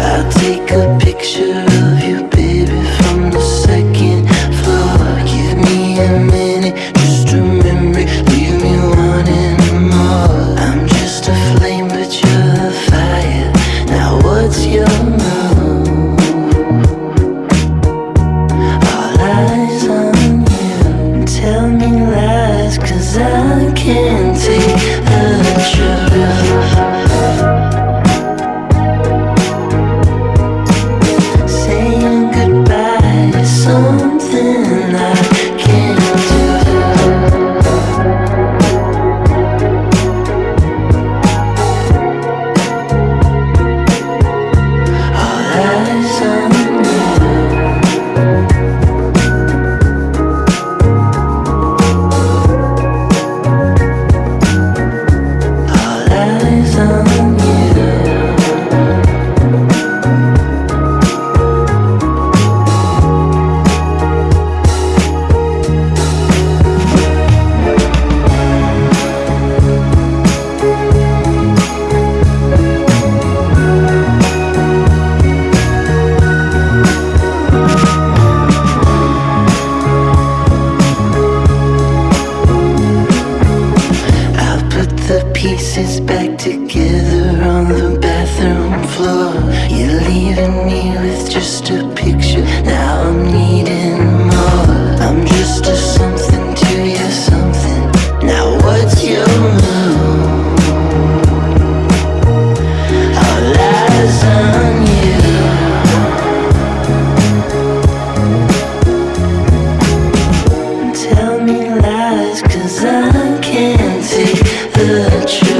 I'll take a picture of you, baby, from the second floor. Give me a minute, just leave me wanting more. I'm just a flame, but you're the fire. Now what's your move? All eyes on you. Tell me lies, cause I can't take the truth. back together on the bathroom floor. You're leaving me with just a picture, now I'm needing more. I'm just a something to you something, now what's your move? All eyes on you. Tell me lies cause I can't take the truth.